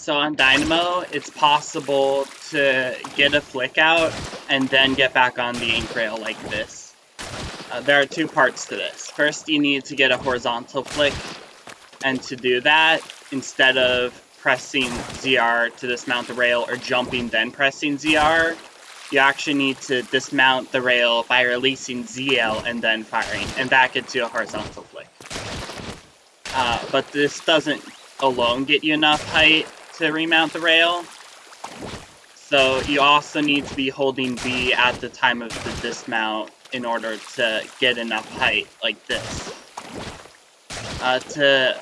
So on Dynamo, it's possible to get a flick out and then get back on the ink rail like this. Uh, there are two parts to this. First, you need to get a horizontal flick, and to do that, instead of pressing ZR to dismount the rail or jumping then pressing ZR, you actually need to dismount the rail by releasing ZL and then firing, and that gets you a horizontal flick. Uh, but this doesn't alone get you enough height to remount the rail. So you also need to be holding B at the time of the dismount in order to get enough height like this. Uh, to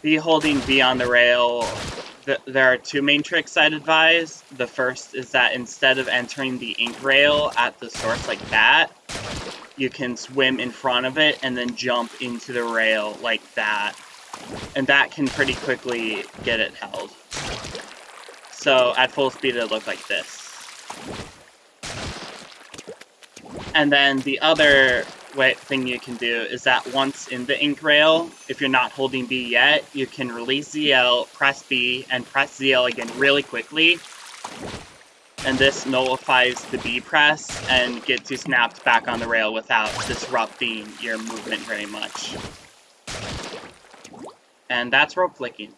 be holding B on the rail, th there are two main tricks I'd advise. The first is that instead of entering the ink rail at the source like that, you can swim in front of it and then jump into the rail like that. And that can pretty quickly get it held. So at full speed it'll look like this. And then the other way, thing you can do is that once in the ink rail, if you're not holding B yet, you can release ZL, press B, and press ZL again really quickly. And this nullifies the B press and gets you snapped back on the rail without disrupting your movement very much. And that's rope flicking.